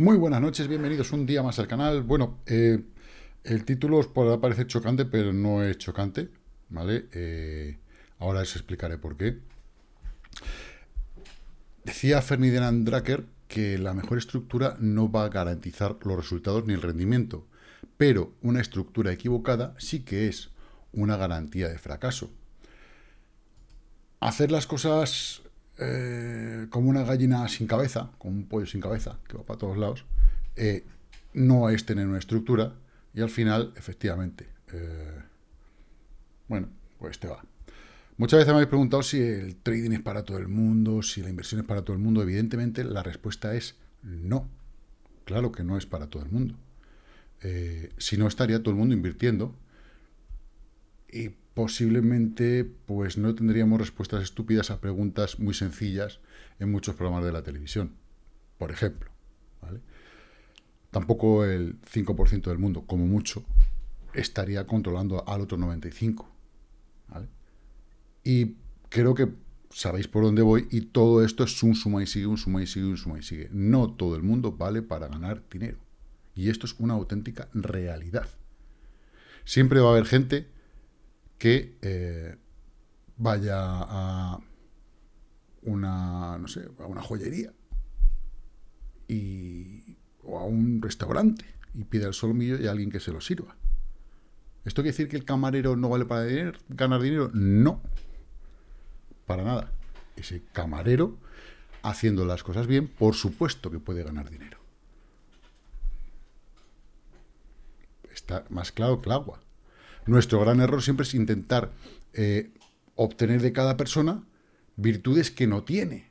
Muy buenas noches, bienvenidos un día más al canal. Bueno, eh, el título os podrá parecer chocante, pero no es chocante, ¿vale? Eh, ahora os explicaré por qué. Decía Ferdinand Drucker que la mejor estructura no va a garantizar los resultados ni el rendimiento, pero una estructura equivocada sí que es una garantía de fracaso. Hacer las cosas eh, como una gallina sin cabeza, como un pollo sin cabeza, que va para todos lados, eh, no es tener una estructura y al final, efectivamente, eh, bueno, pues te va. Muchas veces me habéis preguntado si el trading es para todo el mundo, si la inversión es para todo el mundo. Evidentemente, la respuesta es no. Claro que no es para todo el mundo. si no, estaría todo el mundo invirtiendo y posiblemente pues no tendríamos respuestas estúpidas a preguntas muy sencillas en muchos programas de la televisión, por ejemplo. Tampoco el 5% del mundo, como mucho, estaría controlando al otro 95%. Y creo que sabéis por dónde voy y todo esto es un suma y sigue, un suma y sigue, un suma y sigue. No todo el mundo vale para ganar dinero. Y esto es una auténtica realidad. Siempre va a haber gente que eh, vaya a una, no sé, a una joyería y, o a un restaurante y pida el solomillo y a alguien que se lo sirva. ¿Esto quiere decir que el camarero no vale para ganar dinero? No, para nada. Ese camarero, haciendo las cosas bien, por supuesto que puede ganar dinero. Está más claro que el agua. Nuestro gran error siempre es intentar eh, obtener de cada persona virtudes que no tiene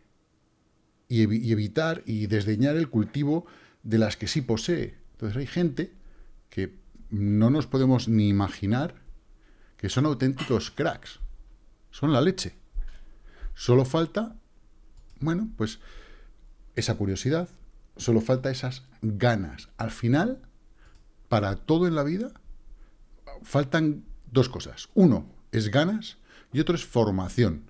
y, evitar y desdeñar el cultivo de las que sí posee. Entonces hay gente que no nos podemos ni imaginar que son auténticos cracks. Son la leche. Solo falta, bueno, pues esa curiosidad, solo falta esas ganas. Al final, para todo en la vida, faltan dos cosas. Uno es ganas y otro es formación.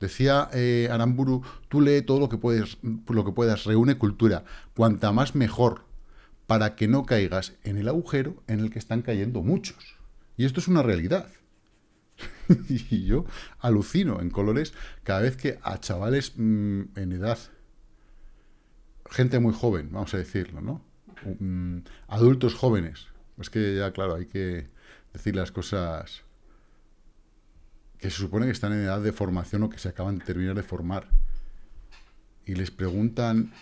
Decía eh, Aramburu, tú lee todo lo que, puedes, lo que puedas, reúne cultura. Cuanta más mejor, para que no caigas en el agujero en el que están cayendo muchos. Y esto es una realidad. y yo alucino en colores cada vez que a chavales mm, en edad, gente muy joven, vamos a decirlo, ¿no? Mm, adultos jóvenes, es que ya, claro, hay que decir las cosas que se supone que están en edad de formación o que se acaban de terminar de formar. Y les preguntan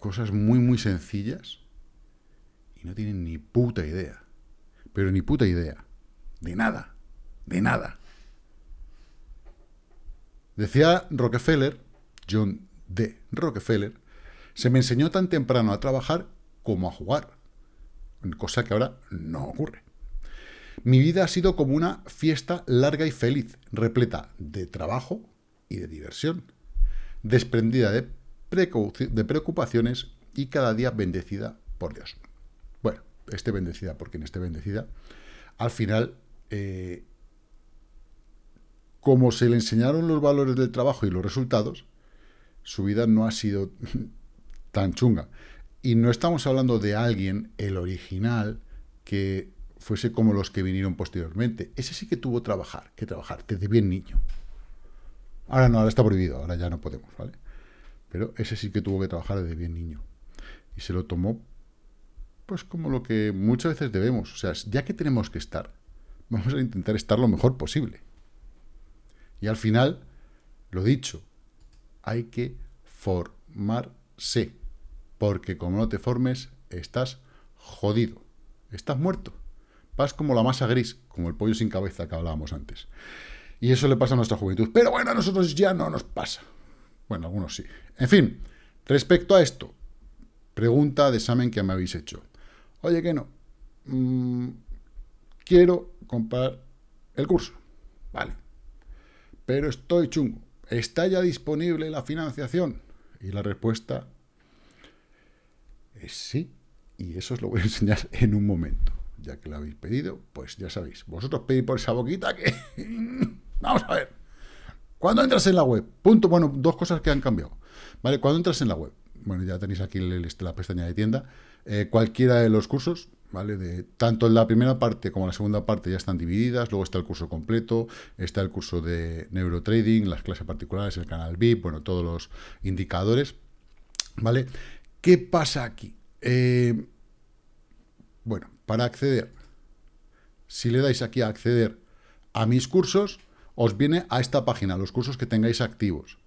cosas muy, muy sencillas y no tienen ni puta idea. Pero ni puta idea. De nada. De nada. Decía Rockefeller, John D. Rockefeller, se me enseñó tan temprano a trabajar como a jugar cosa que ahora no ocurre. Mi vida ha sido como una fiesta larga y feliz, repleta de trabajo y de diversión, desprendida de, preocupaciones y cada día bendecida por Dios. Bueno, esté bendecida por quien esté bendecida, al final, eh, como se le enseñaron los valores del trabajo y los resultados, su vida no ha sido tan chunga. Y no estamos hablando de alguien, el original, que fuese como los que vinieron posteriormente. Ese sí que tuvo trabajar, que trabajar, desde bien niño. Ahora no, ahora está prohibido, ahora ya no podemos, ¿vale? Pero ese sí que tuvo que trabajar desde bien niño. Y se lo tomó, pues como lo que muchas veces debemos. O sea, ya que tenemos que estar, vamos a intentar estar lo mejor posible. Y al final, lo dicho, hay que formarse porque como no te formes, estás jodido, estás muerto. Vas como la masa gris, como el pollo sin cabeza que hablábamos antes. Y eso le pasa a nuestra juventud. Pero bueno, a nosotros ya no nos pasa. Bueno, algunos sí. En fin, respecto a esto, pregunta de examen que me habéis hecho. Oye, que no. Mm, quiero comprar el curso. Vale. Pero estoy chungo. ¿Está ya disponible la financiación? Y la respuesta sí, y eso os lo voy a enseñar en un momento. Ya que lo habéis pedido, pues ya sabéis. Vosotros pedís por esa boquita que... Vamos a ver. Cuando entras en la web, punto, bueno, dos cosas que han cambiado. ¿Vale? Cuando entras en la web, bueno, ya tenéis aquí la pestaña de tienda, eh, cualquiera de los cursos, ¿vale? De, tanto la primera parte como la segunda parte ya están divididas, luego está el curso completo, está el curso de neurotrading, las clases particulares, el canal VIP, bueno, todos los indicadores, ¿vale? ¿Qué pasa aquí? Eh, bueno, para acceder, si le dais aquí a acceder a mis cursos, os viene a esta página, los cursos que tengáis activos.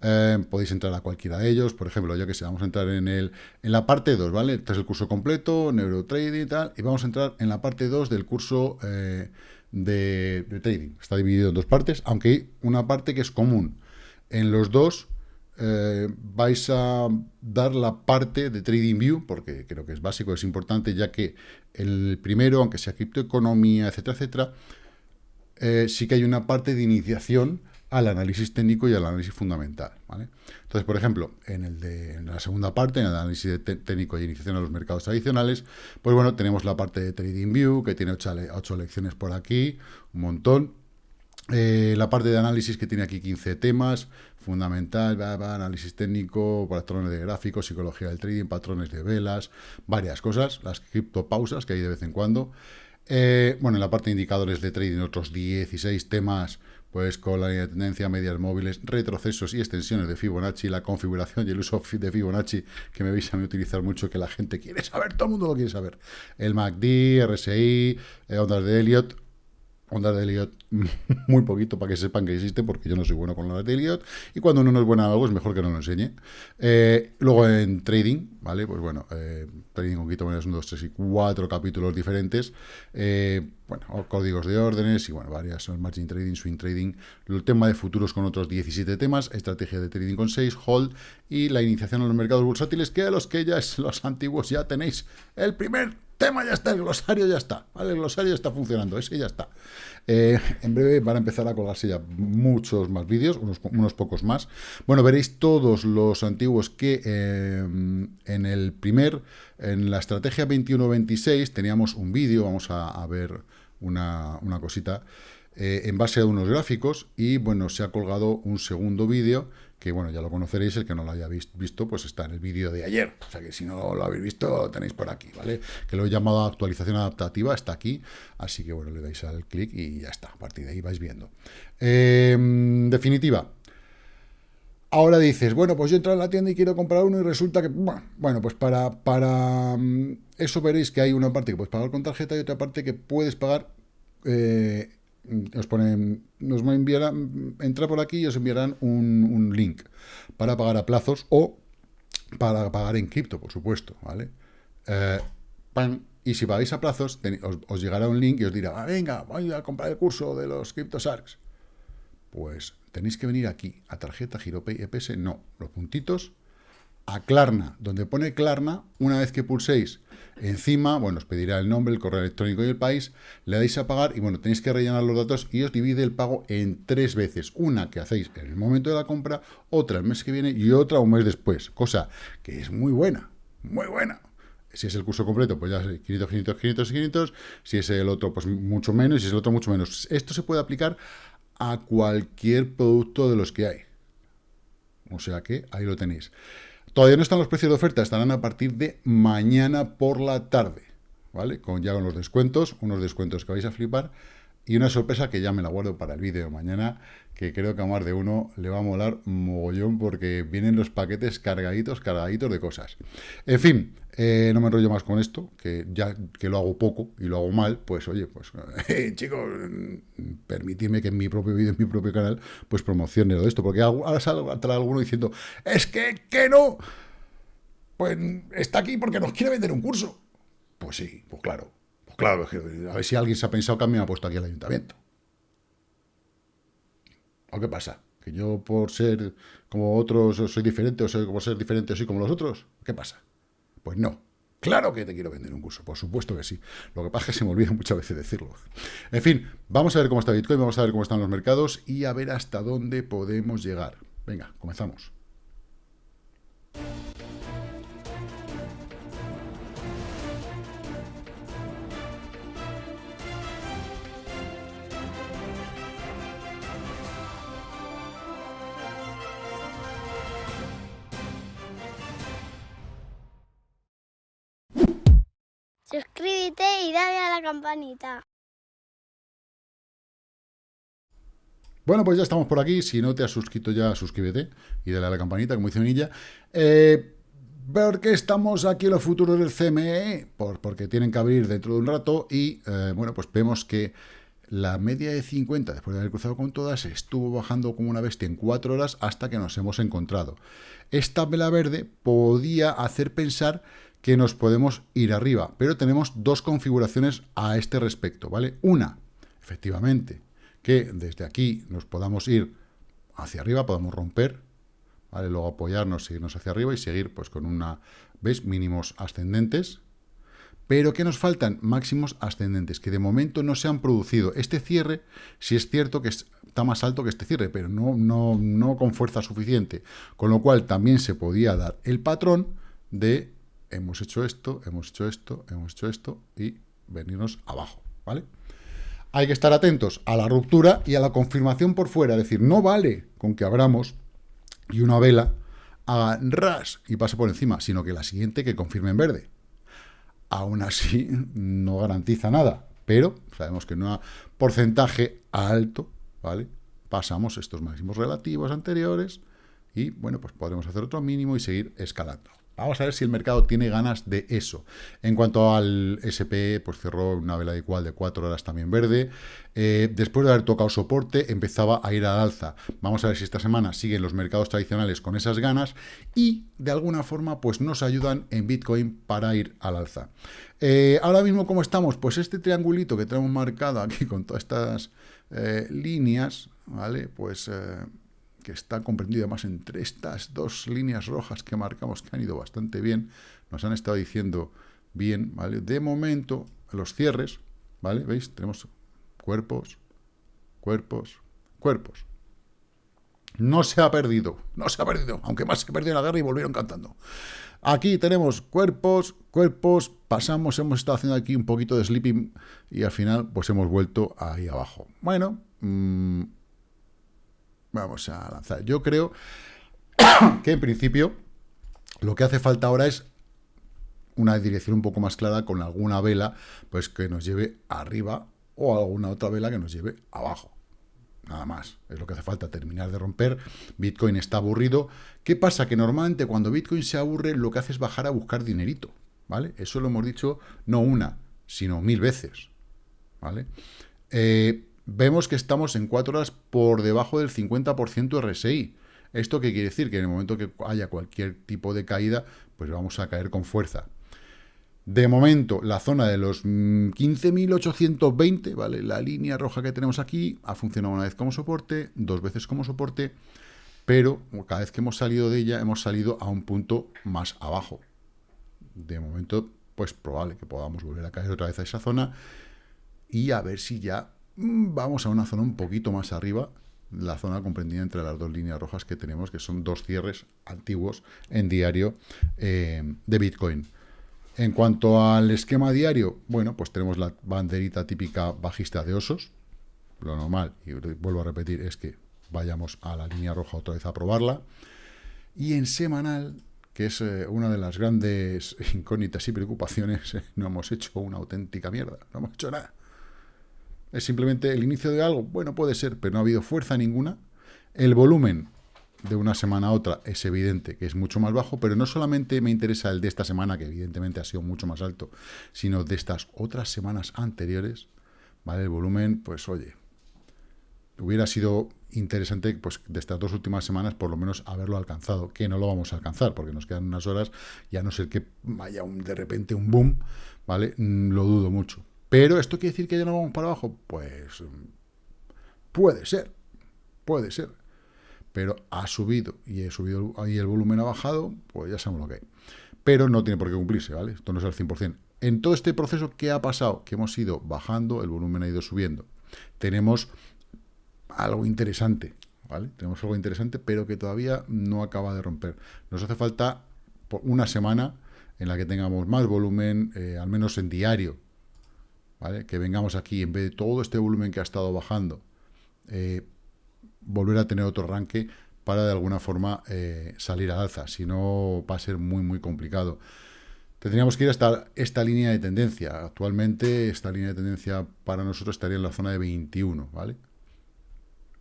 Eh, podéis entrar a cualquiera de ellos, por ejemplo, yo que sé, vamos a entrar en, el, en la parte 2, ¿vale? Este es el curso completo, neurotrading y tal, y vamos a entrar en la parte 2 del curso eh, de, trading. Está dividido en dos partes, aunque hay una parte que es común. En los dos eh, vais a dar la parte de TradingView, porque creo que es básico, es importante, ya que el primero, aunque sea criptoeconomía, etcétera, etcétera, sí que hay una parte de iniciación al análisis técnico y al análisis fundamental. Entonces, por ejemplo, en, el de, la segunda parte, en el análisis técnico y iniciación a los mercados tradicionales, pues bueno, tenemos la parte de TradingView, que tiene ocho, lecciones por aquí, un montón. Eh, la parte de análisis que tiene aquí 15 temas, fundamental, análisis técnico, patrones de gráficos, psicología del trading, patrones de velas, varias cosas, las criptopausas que hay de vez en cuando. Eh, bueno, en la parte de indicadores de trading, otros 16 temas pues con la línea de tendencia, medias móviles, retrocesos y extensiones de Fibonacci, la configuración y el uso de Fibonacci, que me veis a mí utilizar mucho, que la gente quiere saber, todo el mundo lo quiere saber. El MACD, RSI, eh, ondas de Elliot, ondas de Elliot muy poquito para que sepan que existe, porque yo no soy bueno con ondas de Elliot, y cuando uno no es bueno en algo es mejor que no lo enseñe. Eh, luego en trading, ¿vale? Pues bueno, eh, trading con criptomonedas, un, dos, tres y cuatro capítulos diferentes, eh, bueno, códigos de órdenes y bueno, varias, son margin trading, swing trading, el tema de futuros con otros 17 temas, estrategia de trading con 6, hold y la iniciación a los mercados bursátiles, que a los que ya es los antiguos ya tenéis el primer ya está, el glosario ya está. El glosario ya está funcionando, ese ya está. Eh, en breve van a empezar a colgarse ya muchos más vídeos, unos, unos, pocos más. Bueno, veréis todos los antiguos que eh, en el primer, en la estrategia 21-26 teníamos un vídeo, vamos a, ver una, una cosita, eh, en base a unos gráficos y bueno, se ha colgado un segundo vídeo que bueno, ya lo conoceréis, el que no lo haya visto, pues está en el vídeo de ayer, o sea que si no lo habéis visto, lo tenéis por aquí, ¿vale? Que lo he llamado actualización adaptativa, está aquí, así que bueno, le dais al clic y ya está, a partir de ahí vais viendo. Em, definitiva, Ahora dices, bueno, pues yo entro en la tienda y quiero comprar uno y resulta que, bueno, pues para, para mm, eso veréis que hay una parte que puedes pagar con tarjeta y otra parte que puedes pagar eh, os ponen, nos enviarán, entra por aquí y os enviarán un, link para pagar a plazos o para pagar en cripto, por supuesto, ¿vale? Eh, y si pagáis a plazos, os, llegará un link y os dirá, ah, venga, voy a comprar el curso de los CryptoSharks. Pues tenéis que venir aquí, a tarjeta, GiroPay, EPS, no, los puntitos, a Klarna, donde pone Klarna, una vez que pulséis encima, bueno, os pedirá el nombre, el correo electrónico y el país, le dais a pagar y bueno, tenéis que rellenar los datos y os divide el pago en tres veces, una que hacéis en el momento de la compra, otra el mes que viene y otra un mes después, cosa que es muy buena, muy buena. Si es el curso completo, pues ya 500, 500, 500, 500. Si es el otro, pues mucho menos. Si es el otro, mucho menos. Esto se puede aplicar a cualquier producto de los que hay. O sea que ahí lo tenéis. Todavía no están los precios de oferta, estarán a partir de mañana por la tarde, ¿vale? Con, ya con los descuentos, unos descuentos que vais a flipar y una sorpresa que ya me la guardo para el vídeo mañana, que creo que a más de uno le va a molar mogollón porque vienen los paquetes cargaditos, cargaditos de cosas. En fin, eh, no me enrollo más con esto, que ya que lo hago poco y lo hago mal, pues oye, pues eh, chicos, permitidme que en mi propio vídeo, en mi propio canal, pues promocione todo esto, porque ahora sale alguno diciendo, es que, que no, pues está aquí porque nos quiere vender un curso. Pues sí, pues claro, pues claro, a ver si alguien se ha pensado que a mí me ha puesto aquí el ayuntamiento. ¿O qué pasa? ¿Que yo por ser como otros soy diferente o soy, como ser diferente soy como los otros? ¿Qué pasa? Pues no. Claro que te quiero vender un curso, por supuesto que sí. Lo que pasa es que se me olvida muchas veces decirlo. En fin, vamos a ver cómo está Bitcoin, vamos a ver cómo están los mercados y a ver hasta dónde podemos llegar. Venga, comenzamos. Suscríbete y dale a la campanita. Bueno, pues ya estamos por aquí. Si no te has suscrito ya, suscríbete y dale a la campanita, como dice Minilla. Eh, ¿Por qué estamos aquí en los futuros del CME? Por, porque tienen que abrir dentro de un rato y, eh, bueno, pues vemos que la media de 50, después de haber cruzado con todas, estuvo bajando como una bestia en 4 horas hasta que nos hemos encontrado. Esta vela verde podía hacer pensar que nos podemos ir arriba, pero tenemos dos configuraciones a este respecto, ¿vale? Una, efectivamente, que desde aquí nos podamos ir hacia arriba, podamos romper, ¿vale? Luego apoyarnos, seguirnos hacia arriba y seguir pues con una, ¿ves? Mínimos ascendentes, pero que nos faltan máximos ascendentes, que de momento no se han producido. Este cierre, si es cierto que está más alto que este cierre, pero no, no, no con fuerza suficiente, con lo cual también se podía dar el patrón de hemos hecho esto, hemos hecho esto, hemos hecho esto, y venirnos abajo, ¿vale? hay que estar atentos a la ruptura y a la confirmación por fuera. Es decir, no vale con que abramos y una vela haga ras y pase por encima, sino que la siguiente que confirme en verde. Aún así, no garantiza nada, pero sabemos que en un porcentaje alto, ¿vale? Pasamos estos máximos relativos anteriores y, bueno, pues podremos hacer otro mínimo y seguir escalando. Vamos a ver si el mercado tiene ganas de eso. En cuanto al SP, pues cerró una vela igual de 4 horas también verde. Eh, después de haber tocado soporte, empezaba a ir al alza. Vamos a ver si esta semana siguen los mercados tradicionales con esas ganas y, de alguna forma, pues nos ayudan en Bitcoin para ir al alza. Eh, ahora mismo, ¿cómo estamos? Pues este triangulito que tenemos marcado aquí con todas estas eh, líneas, ¿vale? Pues que está comprendido más entre estas dos líneas rojas que marcamos, que han ido bastante bien, nos han estado diciendo bien, ¿vale? De momento, los cierres, ¿vale? ¿Veis? Tenemos cuerpos, cuerpos, cuerpos. No se ha perdido, no se ha perdido, aunque más se perdió en la guerra y volvieron cantando. Aquí tenemos cuerpos, cuerpos, pasamos, hemos estado haciendo aquí un poquito de sleeping y al final pues hemos vuelto ahí abajo. Bueno, mmm, vamos a lanzar. Yo creo que en principio lo que hace falta ahora es una dirección un poco más clara con alguna vela pues que nos lleve arriba o alguna otra vela que nos lleve abajo. Nada más, es lo que hace falta, terminar de romper. Bitcoin está aburrido. ¿Qué pasa? Que normalmente cuando Bitcoin se aburre lo que hace es bajar a buscar dinerito, ¿vale? Eso lo hemos dicho no una, sino mil veces, ¿vale? Eh, vemos que estamos en cuatro horas por debajo del 50% RSI. ¿Esto qué quiere decir? Que en el momento que haya cualquier tipo de caída, pues vamos a caer con fuerza. De momento, la zona de los 15.820, ¿vale? La línea roja que tenemos aquí ha funcionado una vez como soporte, dos veces como soporte, pero cada vez que hemos salido de ella, hemos salido a un punto más abajo. De momento, pues probable que podamos volver a caer otra vez a esa zona y a ver si ya Mm, vamos a una zona un poquito más arriba, la zona comprendida entre las dos líneas rojas que tenemos, que son dos cierres antiguos en diario eh, de Bitcoin. En cuanto al esquema diario, bueno, pues tenemos la banderita típica bajista de osos. Lo normal, y vuelvo a repetir, es que vayamos a la línea roja otra vez a probarla. Y en semanal, que es eh, una de las grandes incógnitas y preocupaciones, no hemos hecho una auténtica mierda, no hemos hecho nada. ¿Es simplemente el inicio de algo? Bueno, puede ser, pero no ha habido fuerza ninguna. El volumen de una semana a otra es evidente que es mucho más bajo, pero no solamente me interesa el de esta semana, que evidentemente ha sido mucho más alto, sino de estas otras semanas anteriores, ¿vale? El volumen, pues oye, hubiera sido interesante pues de estas dos últimas semanas por lo menos haberlo alcanzado, que no lo vamos a alcanzar porque nos quedan unas horas, ya no ser que vaya un, de repente un boom, ¿vale? Mm, lo dudo mucho. Pero ¿esto quiere decir que ya no vamos para abajo? Pues puede ser, puede ser. Pero ha subido y he subido ahí el volumen ha bajado, pues ya sabemos lo que hay. Pero no tiene por qué cumplirse, ¿vale? Esto no es al 100%. En todo este proceso, ¿qué ha pasado? Que hemos ido bajando, el volumen ha ido subiendo. Tenemos algo interesante, ¿vale? Tenemos algo interesante, pero que todavía no acaba de romper. Nos hace falta una semana en la que tengamos más volumen, eh, al menos en diario, que vengamos aquí, en vez de todo este volumen que ha estado bajando, eh, volver a tener otro arranque para de alguna forma eh, salir al alza, si no va a ser muy muy complicado. tendríamos que ir hasta esta línea de tendencia. Actualmente esta línea de tendencia para nosotros estaría en la zona de 21, ¿vale?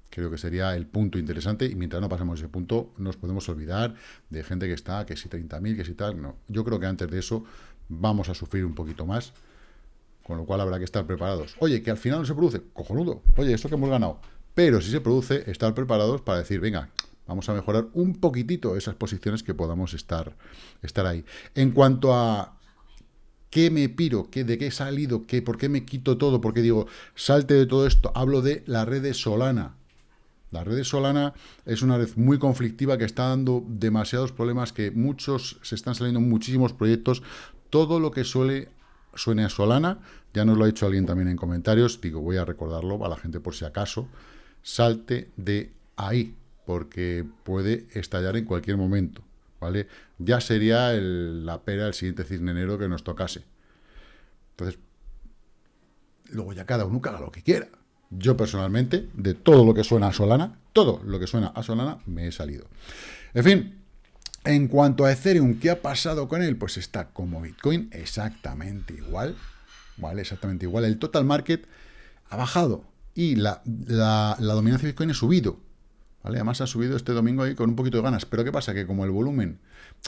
Creo que sería el punto interesante y mientras no pasemos ese punto nos podemos olvidar de gente que está, que si 30.000, que si tal, no. Yo creo que antes de eso vamos a sufrir un poquito más, con lo cual habrá que estar preparados. Oye, que al final no se produce, cojonudo, oye, esto que hemos ganado. Pero si se produce, estar preparados para decir, venga, vamos a mejorar un poquitito esas posiciones que podamos estar, estar ahí. En cuanto a qué me piro, qué, de qué he salido, qué, por qué me quito todo, por qué digo, salte de todo esto, hablo de la red de Solana. La red de Solana es una red muy conflictiva que está dando demasiados problemas, que muchos, se están saliendo muchísimos proyectos. Todo lo que suele suene a Solana, ya nos lo ha dicho alguien también en comentarios, digo, voy a recordarlo a la gente por si acaso, salte de ahí, porque puede estallar en cualquier momento, ¿vale? Ya sería la pera el siguiente cisne enero que nos tocase. Entonces, luego ya cada uno haga lo que quiera. Yo personalmente, de todo lo que suena a Solana, todo lo que suena a Solana, me he salido. En fin, en cuanto a Ethereum, ¿qué ha pasado con él? Pues está como Bitcoin exactamente igual, ¿vale? Exactamente igual. El total market ha bajado y la, dominancia de Bitcoin ha subido, ¿vale? Además ha subido este domingo ahí con un poquito de ganas. Pero ¿qué pasa? Que como el volumen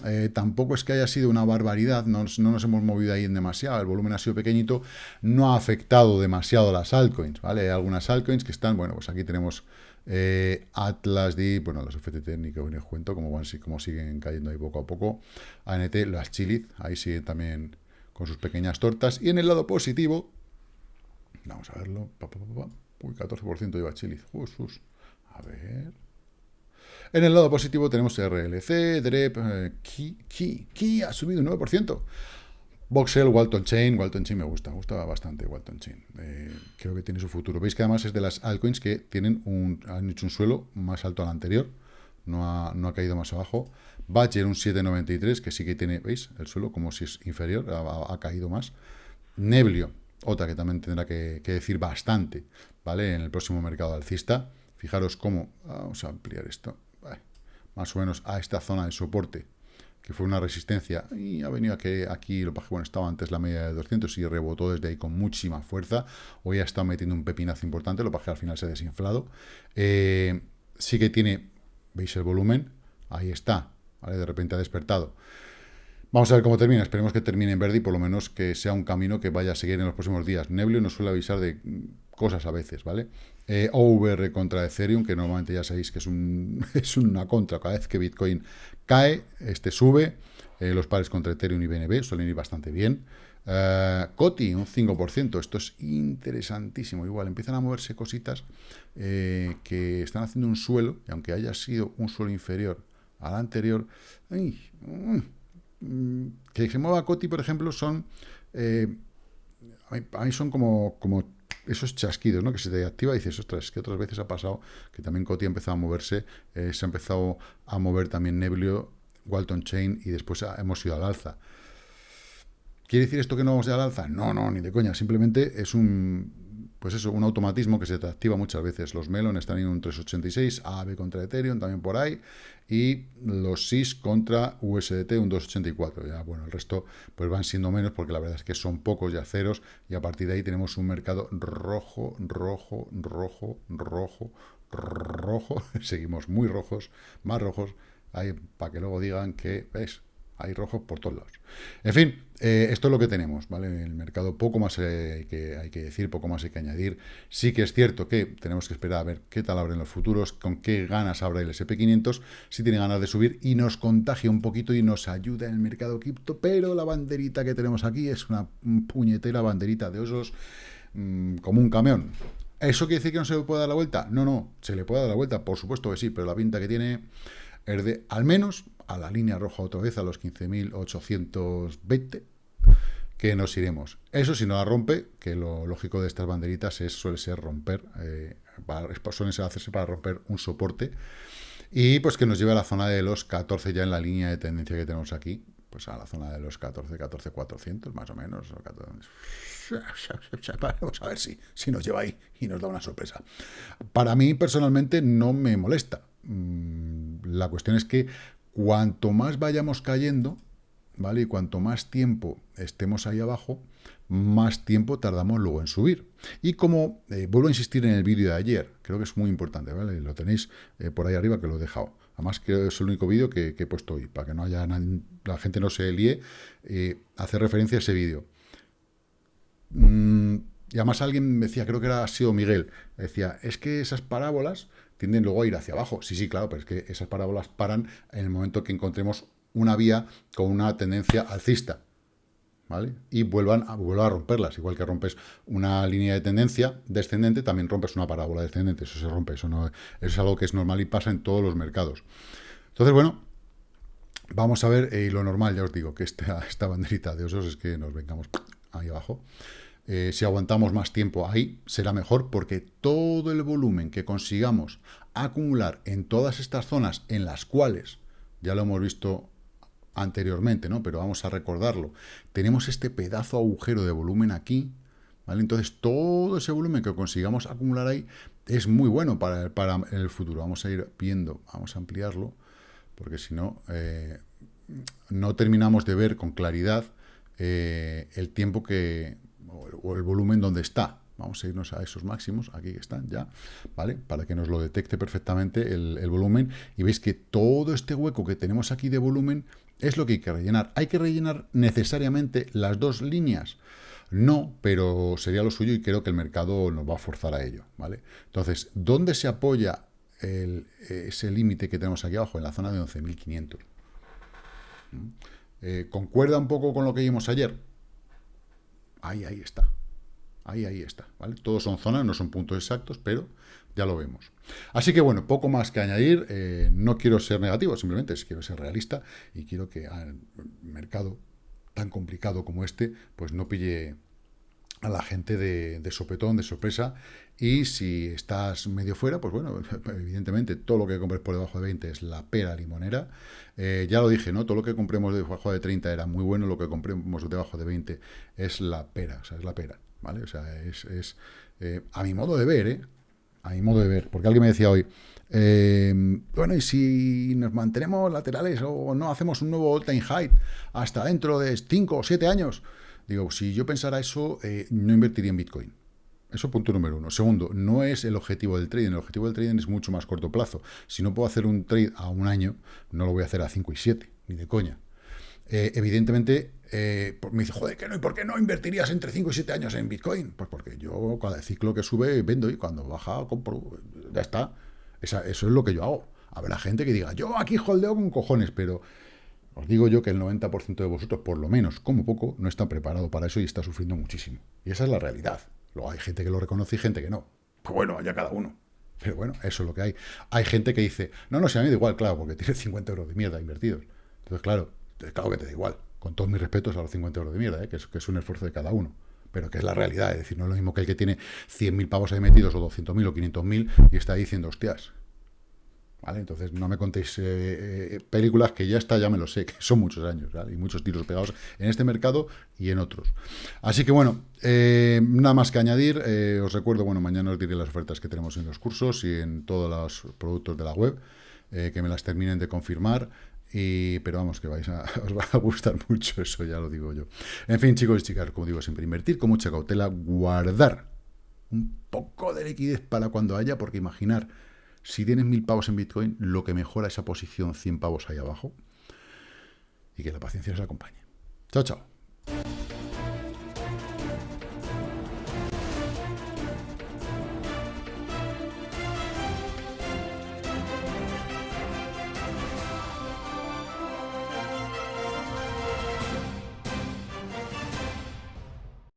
eh, tampoco es que haya sido una barbaridad, no, no, nos hemos movido ahí en demasiado, el volumen ha sido pequeñito, no ha afectado demasiado las altcoins, ¿vale? Hay algunas altcoins que están, bueno, pues aquí tenemos eh, Atlas, bueno, los FTT ni que os cuento, como, van, como siguen cayendo ahí poco a poco, ANT, las Chilith, ahí siguen también con sus pequeñas tortas, y en el lado positivo, vamos a verlo, uy, 14% lleva Chilith, a ver... En el lado positivo tenemos RLC, DREP, eh, Key, Key, Key ha subido un 9%. Voxel, Walton Chain, Walton Chain me gusta, me gusta bastante Walton Chain. Eh, creo que tiene su futuro. Veis que además es de las altcoins que tienen un, han hecho un suelo más alto al anterior, no ha, no ha caído más abajo. Badger un 793, que sí que tiene, ¿veis? El suelo como si es inferior, ha, caído más. Neblio, otra que también tendrá que, que, decir bastante, ¿vale? En el próximo mercado alcista. Fijaros cómo, vamos a ampliar esto, más o menos a esta zona de soporte que fue una resistencia, y ha venido a que aquí, lo que bueno, estaba antes la media de 200 y rebotó desde ahí con muchísima fuerza, hoy ha estado metiendo un pepinazo importante, lo que al final se ha desinflado, eh, sí que tiene, veis el volumen, ahí está, de repente ha despertado, Vamos a ver cómo termina. Esperemos que termine en verde y por lo menos que sea un camino que vaya a seguir en los próximos días. Neblio nos suele avisar de cosas a veces, ¿vale? Eh, OVR contra Ethereum, que normalmente ya sabéis que es, un, es una contra. Cada vez que Bitcoin cae, este sube. Eh, los pares contra Ethereum y BNB suelen ir bastante bien. Uh, Coti, un 5%. Esto es interesantísimo. Igual empiezan a moverse cositas que están haciendo un suelo, y aunque haya sido un suelo inferior al anterior, mm, Mm, que se mueva Coti, por ejemplo, son... Eh, a mí son como esos chasquidos, ¿no? Que se te activa y dices, ostras, que otras veces ha pasado que también Coti ha empezado a moverse, eh, se ha empezado a mover también Neblio, Walton Chain y después hemos ido al alza. ¿Quiere decir esto que no vamos a al alza? No, no, ni de coña. Simplemente es un pues eso, un automatismo que se te activa muchas veces. Los Melon están en un 386, AB contra Ethereum también por ahí, y los SIS contra USDT un 284. Ya, bueno, el resto pues van siendo menos porque la verdad es que son pocos ya ceros, y a partir de ahí tenemos un mercado rojo, rojo, rojo, rojo, rojo. Seguimos muy rojos, más rojos, ahí, para que luego digan que, ¿ves? Hay rojos por todos lados. En fin, eh, esto es lo que tenemos, ¿vale? En el mercado poco más eh, hay, que, hay que decir, poco más hay que añadir. Sí que es cierto que tenemos que esperar a ver qué tal abren los futuros, con qué ganas abra el SP500, si tiene ganas de subir y nos contagia un poquito y nos ayuda en el mercado cripto, pero la banderita que tenemos aquí es una puñetera banderita de osos mm, como un camión. ¿Eso quiere decir que no se le puede dar la vuelta? No, no, se le puede dar la vuelta, por supuesto que sí, pero la pinta que tiene es de, al menos, a la línea roja otra vez, a los 15.820, que nos iremos. Eso si no la rompe, que lo lógico de estas banderitas es, suele ser romper, eh, ser hacerse para romper un soporte, y pues que nos lleve a la zona de los 14 ya en la línea de tendencia que tenemos aquí, pues a la zona de los 14, 14, 400 más o menos. Vamos a ver si, si nos lleva ahí y nos da una sorpresa. Para mí personalmente no me molesta. Mm, la cuestión es que cuanto más vayamos cayendo, ¿vale? Y cuanto más tiempo estemos ahí abajo, más tiempo tardamos luego en subir. Y como, eh, vuelvo a insistir en el vídeo de ayer, creo que es muy importante, ¿vale? Lo tenéis eh, por ahí arriba que lo he dejado. Además, que es el único vídeo que, he puesto hoy, para que no haya la gente no se líe, eh, referencia a ese vídeo. Mm, y además alguien me decía, creo que era ha sido Miguel, decía, es que esas parábolas tienden luego a ir hacia abajo. Sí, sí, claro, pero es que esas parábolas paran en el momento que encontremos una vía con una tendencia alcista. ¿Vale? Y vuelvan a, vuelvan a romperlas. Igual que rompes una línea de tendencia descendente, también rompes una parábola descendente. Eso se rompe, eso, no, es algo que es normal y pasa en todos los mercados. Entonces, bueno, vamos a ver, y lo normal, ya os digo, que esta, esta banderita de osos es que nos vengamos ahí abajo. Eh, si aguantamos más tiempo ahí, será mejor porque todo el volumen que consigamos acumular en todas estas zonas en las cuales, ya lo hemos visto anteriormente, ¿no? Pero vamos a recordarlo. Tenemos este pedazo agujero de volumen aquí, ¿vale? Entonces, todo ese volumen que consigamos acumular ahí es muy bueno para, el futuro. Vamos a ir viendo, vamos a ampliarlo, porque si no, eh, no terminamos de ver con claridad eh, el tiempo que, o el volumen donde está. Vamos a irnos a esos máximos, aquí están ya, ¿vale? Para que nos lo detecte perfectamente el, volumen. Y veis que todo este hueco que tenemos aquí de volumen es lo que hay que rellenar. ¿Hay que rellenar necesariamente las dos líneas? No, pero sería lo suyo y creo que el mercado nos va a forzar a ello, ¿vale? Entonces, ¿dónde se apoya ese límite que tenemos aquí abajo? En la zona de 11.500. ¿Mm? Eh, ¿Concuerda un poco con lo que vimos ayer? Ahí, ahí está. Ahí, ahí está, ¿vale? Todos son zonas, no son puntos exactos, pero ya lo vemos. Así que bueno, poco más que añadir. Eh, no quiero ser negativo, simplemente quiero ser realista y quiero que al mercado tan complicado como este, pues no pille a la gente de, sopetón, de sorpresa, y si estás medio fuera, pues bueno, evidentemente todo lo que compres por debajo de 20 es la pera limonera, eh, ya lo dije, ¿no? Todo lo que compremos debajo de 30 era muy bueno, lo que compremos debajo de 20 es la pera, o sea, es la pera, ¿vale? O sea, es, es eh, a mi modo de ver, ¿eh? a mi modo de ver, porque alguien me decía hoy, eh, bueno, y si nos mantenemos laterales o no hacemos un nuevo all-time high hasta dentro de 5 o 7 años, digo, si yo pensara eso, eh, no invertiría en Bitcoin. Eso punto número uno. Segundo, no es el objetivo del trading. El objetivo del trading es mucho más corto plazo. Si no puedo hacer un trade a un año, no lo voy a hacer a 5 y 7, ni de coña. Eh, evidentemente, eh, me dice, joder, ¿qué no? ¿Y por qué no invertirías entre 5 y 7 años en Bitcoin? Pues porque yo cada ciclo que sube vendo y cuando baja compro. Ya está. eso es lo que yo hago. Habrá gente que diga, yo aquí holdeo con cojones, pero os digo yo que el 90% de vosotros, por lo menos, como poco, no está preparado para eso y está sufriendo muchísimo. Y esa es la realidad. Luego hay gente que lo reconoce y gente que no. Pues bueno, haya cada uno. Pero bueno, eso es lo que hay. Hay gente que dice, no, no, si a mí da igual, claro, porque tiene 50 euros de mierda invertidos. Entonces, claro, claro que te da igual con todos mis respetos a los 50 euros de mierda, ¿eh? que, es, que, es, un esfuerzo de cada uno, pero que es la realidad, es decir, no es lo mismo que el que tiene 100.000 pavos ahí metidos o 200.000 o 500.000 y está diciendo, hostias, Entonces no me contéis eh, eh, películas que ya está, ya me lo sé, que son muchos años, ¿vale? Y muchos tiros pegados en este mercado y en otros. Así que bueno, nada más que añadir, os recuerdo, bueno, mañana os diré las ofertas que tenemos en los cursos y en todos los productos de la web, que me las terminen de confirmar, pero vamos, que vais a, os va a gustar mucho eso, ya lo digo yo. En fin, chicos y chicas, como digo siempre, invertir con mucha cautela, guardar un poco de liquidez para cuando haya, porque imaginar, si tienes mil pavos en Bitcoin, lo que mejora esa posición 100 pavos ahí abajo, y que la paciencia os acompañe. Chao, chao.